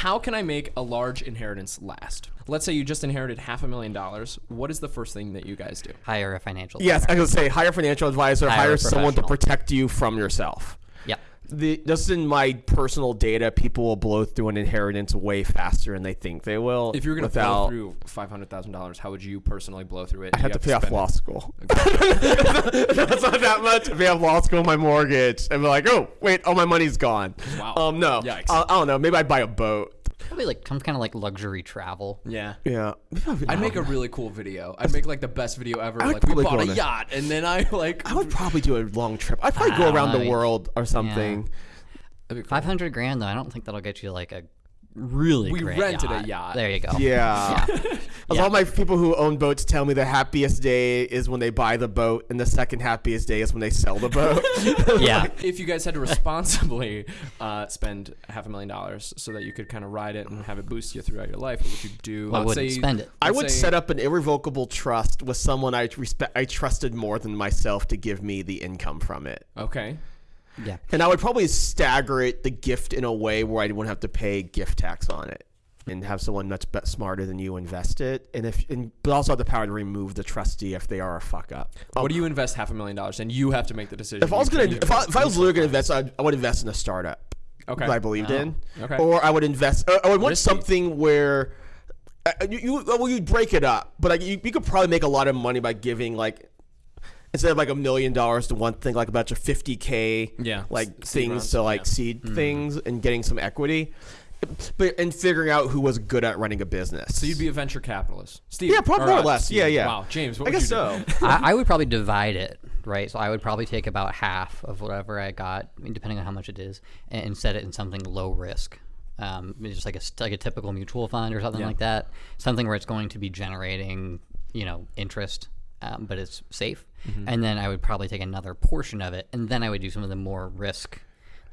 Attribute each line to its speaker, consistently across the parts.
Speaker 1: How can I make a large inheritance last? Let's say you just inherited half a million dollars. What is the first thing that you guys do?
Speaker 2: Hire a financial.
Speaker 3: Yes, I
Speaker 2: planner.
Speaker 3: was gonna say hire a financial advisor,
Speaker 2: Hire
Speaker 3: hire someone to protect you from yourself.
Speaker 2: Yeah.
Speaker 3: The, just in my personal data, people will blow through an inheritance way faster than they think they will.
Speaker 1: If you're going to blow through five hundred thousand dollars, how would you personally blow through it?
Speaker 3: I have to pay off law
Speaker 1: it?
Speaker 3: school. That's not that much. Pay off law school, my mortgage, and be like, oh wait, all my money's gone.
Speaker 1: Wow.
Speaker 3: Um, no,
Speaker 1: Yikes.
Speaker 3: I, I don't know. Maybe I'd buy a boat.
Speaker 2: Probably like some kind of like luxury travel.
Speaker 1: Yeah.
Speaker 3: Yeah.
Speaker 1: I'd make a really cool video. I'd make like the best video ever.
Speaker 3: I would
Speaker 1: Like we
Speaker 3: probably
Speaker 1: bought a
Speaker 3: on a-
Speaker 1: yacht, and then I like.
Speaker 3: I would probably do a long trip. I'd probably go around the world or something.
Speaker 1: That'd be cool.
Speaker 2: Five hundred grand though. I don't think that'll get you like a really.
Speaker 1: We
Speaker 2: great
Speaker 1: rented a
Speaker 2: yacht.
Speaker 1: yacht.
Speaker 2: There you go.
Speaker 3: Yeah. As
Speaker 2: Yeah.
Speaker 3: All my people who own boats tell me the happiest day is when they buy the boat, and the second happiest day is when they sell the boat.
Speaker 2: Yeah.
Speaker 1: If you guys had to responsibly uh, spend half a million dollars so that you could kind of ride it and have it boost you throughout your life, what would you do?
Speaker 2: I wouldn't spend it.
Speaker 3: I would
Speaker 1: say-
Speaker 3: set up an irrevocable trust with someone I respect, I trusted more than myself to give me the income from it.
Speaker 1: Okay.
Speaker 2: Yeah.
Speaker 3: And I would probably stagger it, the gift, in a way where I wouldn't have to pay gift tax on it, and have someone much smarter than you invest it, and if, and, but also have the power to remove the trustee if they are a fuck up. Um,
Speaker 1: What do you invest half a million dollars, and you have to make the decision.
Speaker 3: if I was gonna, if I, if I was literally gonna invest, I'd, I would invest in a startup.
Speaker 1: Okay.
Speaker 3: that I believed in,
Speaker 1: okay.
Speaker 3: or I would invest. uh, I would want
Speaker 1: Risky.
Speaker 3: something where. Uh, you, you well you break it up, but like, you, you could probably make a lot of money by giving like instead of like a million dollars to one thing, like a bunch of fifty k
Speaker 1: Yeah,
Speaker 3: like
Speaker 1: s-
Speaker 3: things
Speaker 1: rounds,
Speaker 3: to like
Speaker 1: yeah.
Speaker 3: seed
Speaker 2: Hmm.
Speaker 3: things and getting some equity, but and figuring out who was good at running a business.
Speaker 1: So you'd be a venture capitalist, Steve.
Speaker 3: Yeah, probably more or less.
Speaker 1: Steve.
Speaker 3: Yeah, yeah.
Speaker 1: Wow, James. What
Speaker 3: I
Speaker 1: would
Speaker 3: guess
Speaker 1: you
Speaker 3: so.
Speaker 2: I, I would probably divide it, right? So I would probably take about half of whatever I got, I mean, depending on how much it is, and, and set it in something low risk. Um, just like a like a typical mutual fund or something
Speaker 1: Yeah.
Speaker 2: like that. Something where it's going to be generating, you know, interest, um, but it's safe.
Speaker 1: Mm-hmm.
Speaker 2: And then I would probably take another portion of it, and then I would do some of the more risk,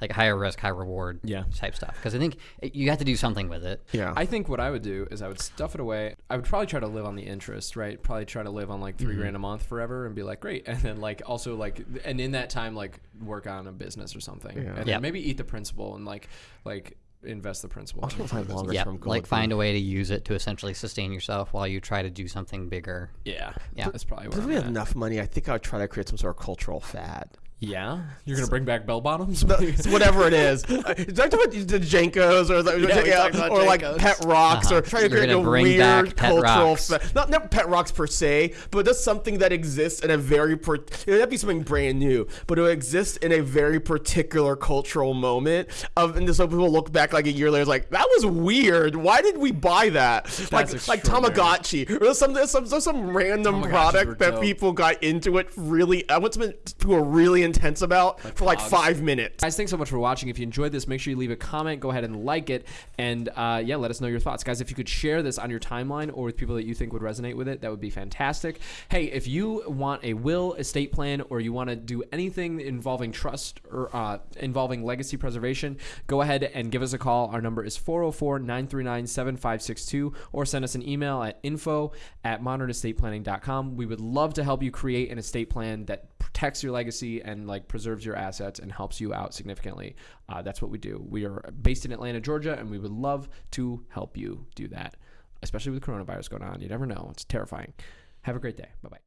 Speaker 2: like higher risk, high reward,
Speaker 1: Yeah.
Speaker 2: type stuff. Because I think it- you have to do something with it.
Speaker 3: yeah.
Speaker 1: I think what I would do is I would stuff it away. I would probably try to live on the interest, right? Probably try to live on like 3 grand a month forever and be like, great. And then like also like, and in that time, like work on a business or something. And then
Speaker 2: Yeah.
Speaker 1: maybe eat the principal and like, like invest the principal.
Speaker 3: Also find longer
Speaker 2: Yeah,
Speaker 3: term goal
Speaker 2: like find a way to use it to essentially sustain yourself while you try to do something bigger.
Speaker 1: Yeah.
Speaker 2: Yeah.
Speaker 1: That's probably
Speaker 3: If we
Speaker 1: I'm
Speaker 3: had enough money, I think I would try to create some sort of cultural fad.
Speaker 1: Yeah. You're going to bring back bell bottoms?
Speaker 3: Whatever it is. Uh, Is that what the Jenkos or, the,
Speaker 1: Yeah, talked about
Speaker 3: or like pet rocks
Speaker 2: Uh-huh.
Speaker 3: or trying to create a
Speaker 2: bring
Speaker 3: weird
Speaker 2: back Pet
Speaker 3: cultural not not pet rocks per se, but just something that exists in a very per- it would be something brand new, but it would exist in a very particular cultural moment of and so people look back like a year later like that was weird. Why did we buy that? like like. Tamagotchi or some some some, some random
Speaker 1: Tamagotchis
Speaker 3: product that
Speaker 1: dope.
Speaker 3: people got into it really. I want something people were really intense about for like five minutes.
Speaker 1: Guys, thanks so much for watching. If you enjoyed this, make sure you leave a comment. Go ahead and like it. And uh, yeah, let us know your thoughts. Guys, if you could share this on your timeline or with people that you think would resonate with it, that would be fantastic. Hey, if you want a will, estate plan, or you want to do anything involving trust or uh, involving legacy preservation, go ahead and give us a call. Our number is 404 939 7562 or send us an email at info at modernestateplanning.com. We would love to help you create an estate plan that protects your legacy and like preserves your assets and helps you out significantly. Uh, that's what we do. We are based in Atlanta, Georgia, and we would love to help you do that, especially with coronavirus going on. You never know; it's terrifying. Have a great day. Bye bye.